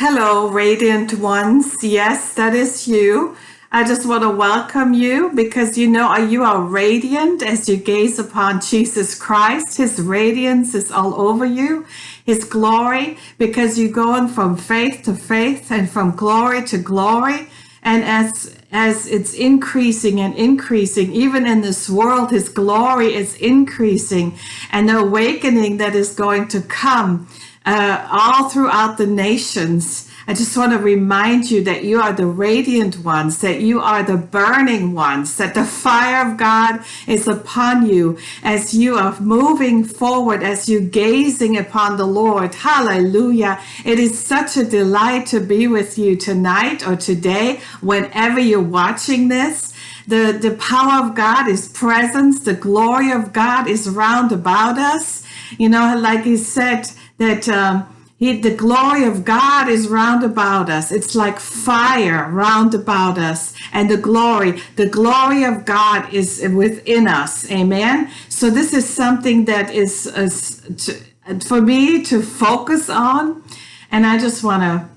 Hello, radiant ones. Yes, that is you. I just want to welcome you because you know you are radiant as you gaze upon Jesus Christ. His radiance is all over you, His glory, because you're going from faith to faith and from glory to glory. And as as it's increasing and increasing, even in this world, His glory is increasing, and the awakening that is going to come uh, all throughout the nations I just want to remind you that you are the radiant ones, that you are the burning ones, that the fire of God is upon you as you are moving forward, as you gazing upon the Lord. Hallelujah. It is such a delight to be with you tonight or today, whenever you're watching this. The, the power of God is presence. The glory of God is round about us. You know, like he said that, um, he, the glory of God is round about us. It's like fire round about us. And the glory, the glory of God is within us. Amen. So this is something that is, to, for me to focus on. And I just want to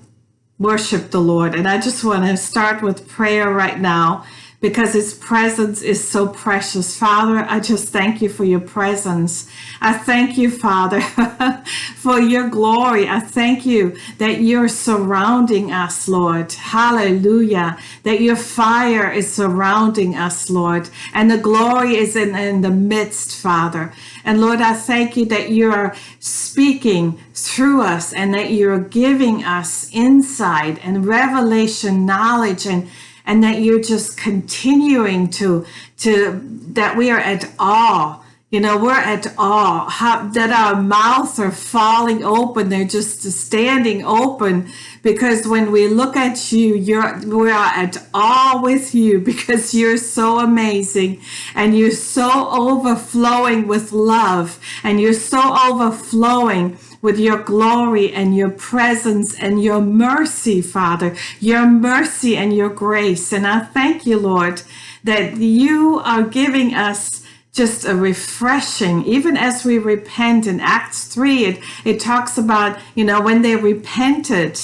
worship the Lord. And I just want to start with prayer right now because his presence is so precious. Father, I just thank you for your presence. I thank you, Father, for your glory. I thank you that you're surrounding us, Lord. Hallelujah. That your fire is surrounding us, Lord. And the glory is in, in the midst, Father. And Lord, I thank you that you're speaking through us and that you're giving us insight and revelation knowledge and and that you're just continuing to to that we are at awe. You know we're at awe. How, that our mouths are falling open. They're just standing open because when we look at you you're we are at awe with you because you're so amazing and you're so overflowing with love and you're so overflowing with your glory and your presence and your mercy, Father, your mercy and your grace. And I thank you, Lord, that you are giving us just a refreshing, even as we repent in Acts 3, it, it talks about, you know, when they repented,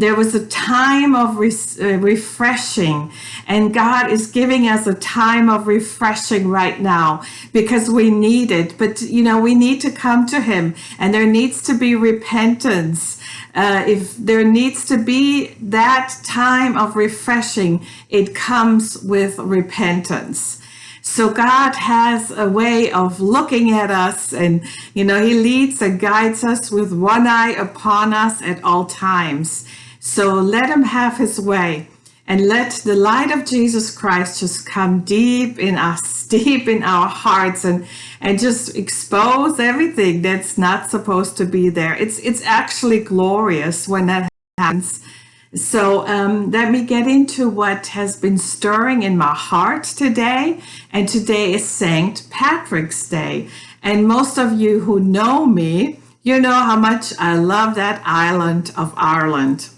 there was a time of uh, refreshing, and God is giving us a time of refreshing right now because we need it. But, you know, we need to come to Him, and there needs to be repentance. Uh, if there needs to be that time of refreshing, it comes with repentance. So God has a way of looking at us and, you know, he leads and guides us with one eye upon us at all times. So let him have his way and let the light of Jesus Christ just come deep in us, deep in our hearts and, and just expose everything that's not supposed to be there. It's, it's actually glorious when that happens. So um, let me get into what has been stirring in my heart today. And today is St. Patrick's Day. And most of you who know me, you know how much I love that island of Ireland.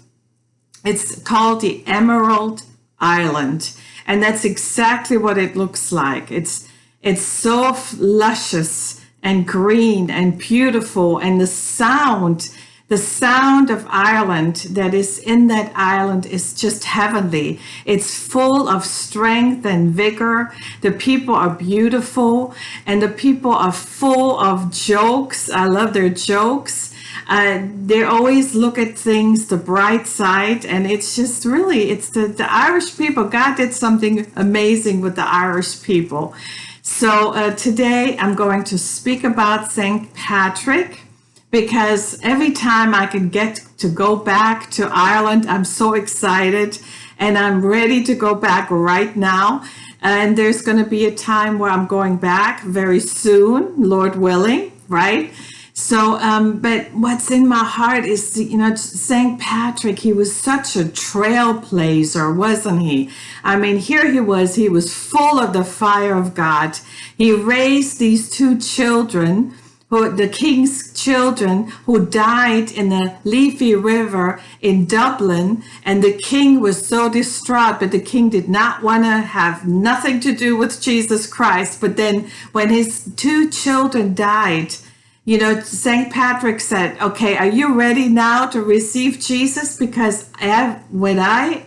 It's called the Emerald Island. And that's exactly what it looks like. It's, it's so luscious and green and beautiful. And the sound, the sound of Ireland that is in that island is just heavenly. It's full of strength and vigor. The people are beautiful and the people are full of jokes. I love their jokes uh, they always look at things the bright side and it's just really it's the, the irish people god did something amazing with the irish people. So uh, today i'm going to speak about st patrick because every time i can get to go back to ireland i'm so excited and i'm ready to go back right now. And there's going to be a time where i'm going back very soon lord willing right so, um, but what's in my heart is, you know, St. Patrick, he was such a trailblazer, wasn't he? I mean, here he was, he was full of the fire of God. He raised these two children, who, the king's children who died in the Liffey River in Dublin. And the king was so distraught, but the king did not want to have nothing to do with Jesus Christ. But then when his two children died, you know, St. Patrick said, okay, are you ready now to receive Jesus? Because I, when I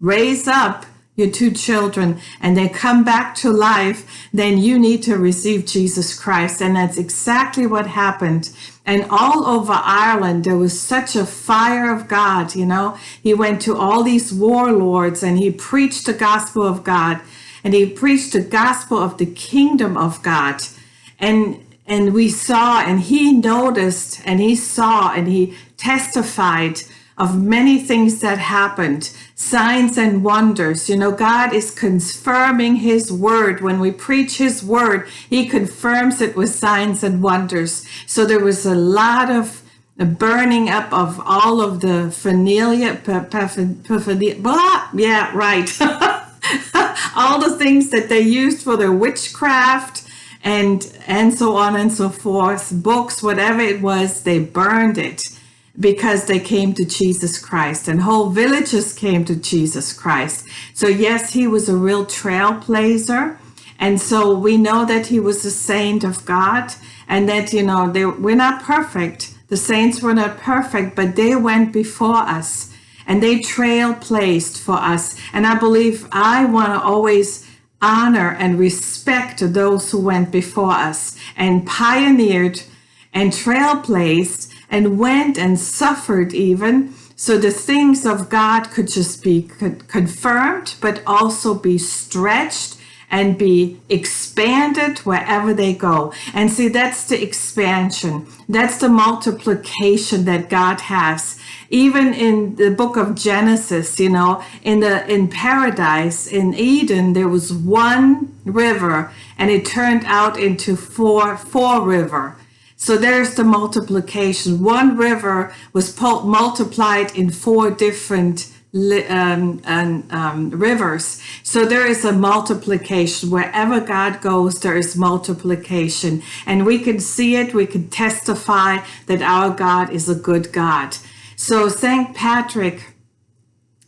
raise up your two children and they come back to life, then you need to receive Jesus Christ. And that's exactly what happened. And all over Ireland, there was such a fire of God, you know. He went to all these warlords and he preached the gospel of God and he preached the gospel of the kingdom of God. And and we saw and he noticed and he saw and he testified of many things that happened, signs and wonders. You know, God is confirming his word. When we preach his word, he confirms it with signs and wonders. So there was a lot of burning up of all of the phernalia, blah, yeah, right. all the things that they used for their witchcraft and and so on and so forth books whatever it was they burned it because they came to Jesus Christ and whole villages came to Jesus Christ. So yes, he was a real trailblazer. And so we know that he was a saint of God and that, you know, they, we're not perfect. The saints were not perfect, but they went before us and they trailblazed for us. And I believe I want to always honor and respect those who went before us and pioneered and trailblazed and went and suffered even so the things of God could just be confirmed, but also be stretched and be expanded wherever they go. And see, that's the expansion. That's the multiplication that God has. Even in the book of Genesis, you know, in the in paradise, in Eden, there was one river and it turned out into four, four river. So there's the multiplication. One river was multiplied in four different um, and, um, rivers. So there is a multiplication. Wherever God goes, there is multiplication. And we can see it, we can testify that our God is a good God. So St. Patrick,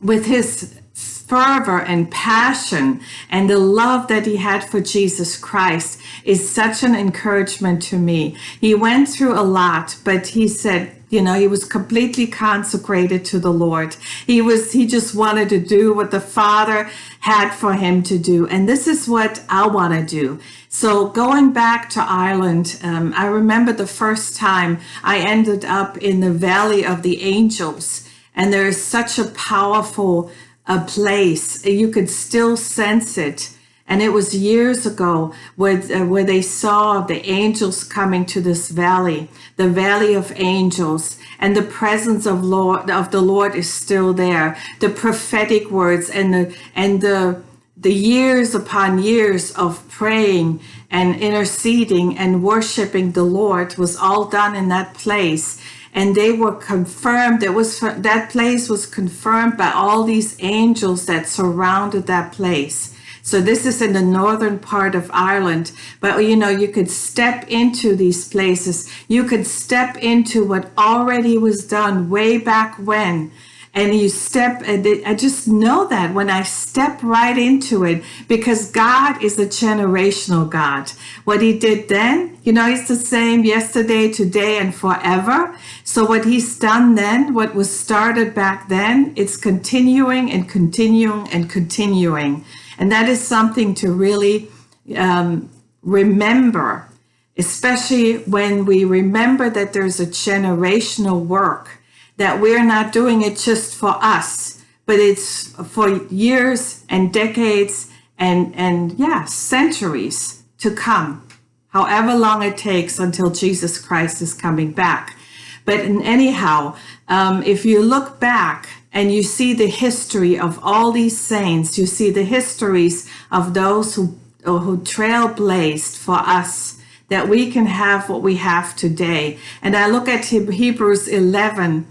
with his fervor and passion and the love that he had for Jesus Christ is such an encouragement to me. He went through a lot, but he said, you know, he was completely consecrated to the Lord. He was, he just wanted to do what the Father had for him to do. And this is what I want to do. So going back to Ireland, um, I remember the first time I ended up in the Valley of the Angels. And there is such a powerful a place. You could still sense it. And it was years ago where, uh, where they saw the angels coming to this valley, the valley of angels, and the presence of Lord of the Lord is still there. The prophetic words and the and the the years upon years of praying and interceding and worshiping the Lord was all done in that place. And they were confirmed. It was that place was confirmed by all these angels that surrounded that place so this is in the northern part of Ireland. But you know you could step into these places. You could step into what already was done way back when. And you step and I just know that when I step right into it because God is a generational God. What he did then you know he's the same yesterday today and forever. So what he's done then what was started back then it's continuing and continuing and continuing and that is something to really um, remember especially when we remember that there's a generational work that we're not doing it just for us, but it's for years and decades and, and yeah, centuries to come, however long it takes until Jesus Christ is coming back. But anyhow, um, if you look back and you see the history of all these saints, you see the histories of those who, who trailblazed for us, that we can have what we have today. And I look at Hebrews 11,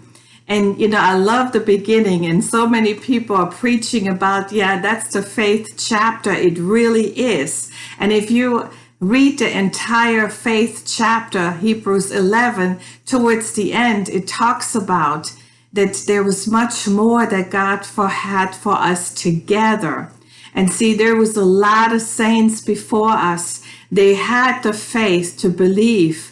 and, you know, I love the beginning and so many people are preaching about, yeah, that's the faith chapter. It really is. And if you read the entire faith chapter, Hebrews 11, towards the end, it talks about that there was much more that God for, had for us together. And see, there was a lot of saints before us. They had the faith to believe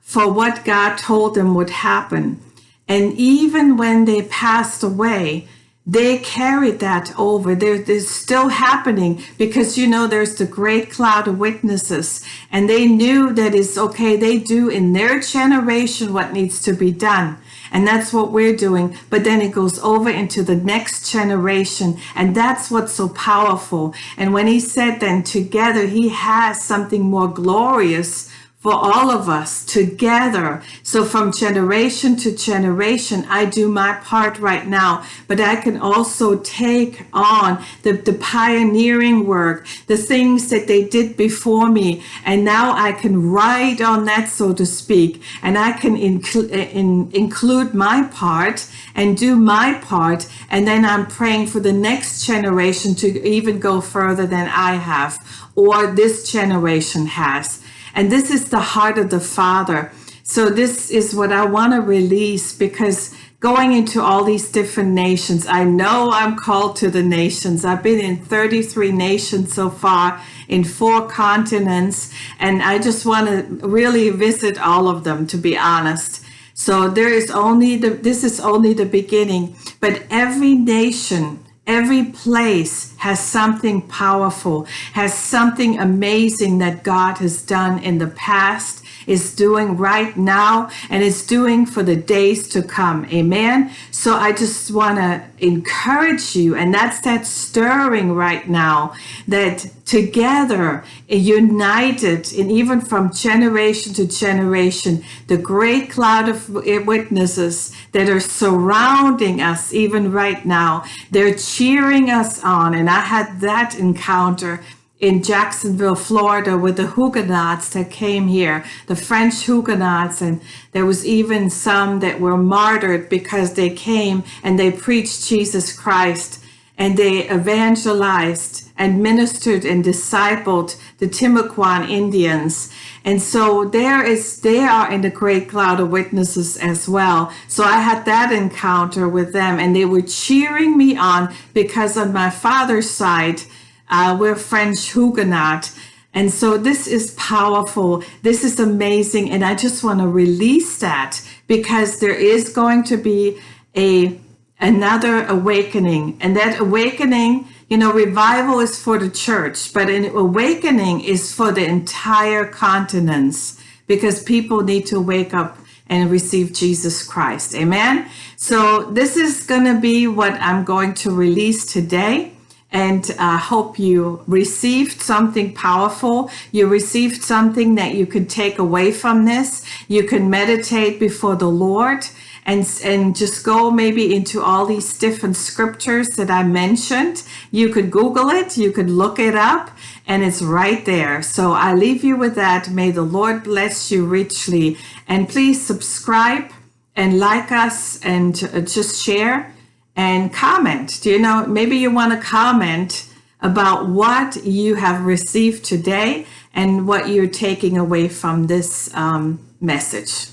for what God told them would happen. And even when they passed away, they carried that over. There, there's still happening because you know there's the great cloud of witnesses, and they knew that it's okay. They do in their generation what needs to be done. And that's what we're doing. But then it goes over into the next generation. And that's what's so powerful. And when he said then together, he has something more glorious for all of us together. So from generation to generation, I do my part right now, but I can also take on the, the pioneering work, the things that they did before me. And now I can ride on that, so to speak, and I can incl uh, in, include my part and do my part. And then I'm praying for the next generation to even go further than I have or this generation has. And this is the heart of the Father. So this is what I want to release because going into all these different nations, I know I'm called to the nations. I've been in 33 nations so far in four continents, and I just want to really visit all of them, to be honest. So there is only the, this is only the beginning, but every nation Every place has something powerful, has something amazing that God has done in the past is doing right now and is doing for the days to come. Amen. So I just want to encourage you, and that's that stirring right now that together, united, and even from generation to generation, the great cloud of eh, witnesses that are surrounding us even right now, they're cheering us on. And I had that encounter in Jacksonville, Florida, with the Huguenots that came here, the French Huguenots, and there was even some that were martyred because they came and they preached Jesus Christ and they evangelized and ministered and discipled the Timucuan Indians. And so there is, they are in the great cloud of witnesses as well. So I had that encounter with them and they were cheering me on because on my father's side, uh, we're French Huguenot. And so this is powerful. This is amazing. And I just want to release that because there is going to be a another awakening. And that awakening, you know, revival is for the church, but an awakening is for the entire continents because people need to wake up and receive Jesus Christ. Amen. So this is going to be what I'm going to release today and I uh, hope you received something powerful. You received something that you can take away from this. You can meditate before the Lord and, and just go maybe into all these different scriptures that I mentioned. You could Google it, you could look it up, and it's right there. So I leave you with that. May the Lord bless you richly. And please subscribe and like us and uh, just share and comment. Do you know, maybe you want to comment about what you have received today and what you're taking away from this um, message.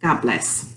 God bless.